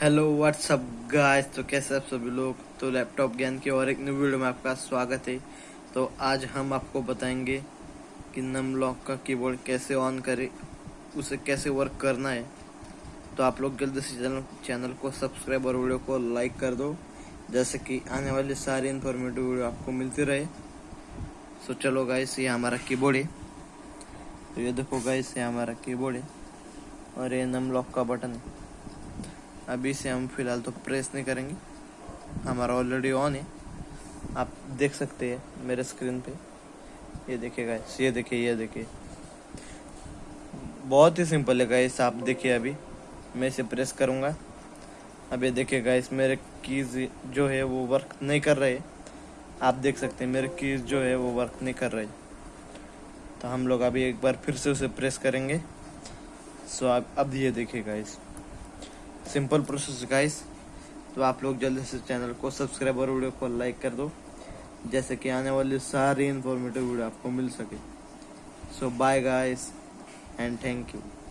Hello what's up guys तो कैसे आप सभी लोग? तो लैपटॉप ज्ञान के और एक न्यू वीडियो में आपका स्वागत है। तो आज हम आपको बताएँगे कि नम लॉक का कीबोर्ड कैसे ऑन करें, उसे कैसे वर्क करना है। तो आप लोग जल्दी से चैनल चैनल को सब्सक्राइब और वीडियो को लाइक कर दो, जैसे कि आने वाली सारी इन्फॉर्मेटिव वीडियो आपको मिलती रहे। सो चलो गाइस ये हमारा कीबोर्ड है। तो ये देखो गाइस ये हमारा कीबोर्ड है और ये नम लॉक का बटन है। अभी से हम फ़िलहाल तो प्रेस नहीं करेंगे। हमारा ऑलरेडी ऑन है। आप देख सकते हैं मेरे स्क्रीन पे। ये देखिए गाइस ये देखिए ये देखिए। बहुत ही सिंपल है गाइस आप देखिए अभी। मैं इसे प्रेस करूँगा। अब ये देखिए गाइस मेरे कीज जो है वो वर्क नहीं कर रहे। आप देख सकते हैं, मेरे कीज जो है वो वर्क नहीं कर रहे। तो हम लोग अभी एक बार फिर से उसे प्रेस करेंगे। सो आप, अब ये देखिए गाइस सिंपल प्रोसेस गाइस। तो आप लोग जल्दी से चैनल को सब्सक्राइब और वीडियो को लाइक कर दो, जैसे कि आने वाली सारी इन्फॉर्मेटिव वीडियो आपको मिल सके। So bye guys and thank you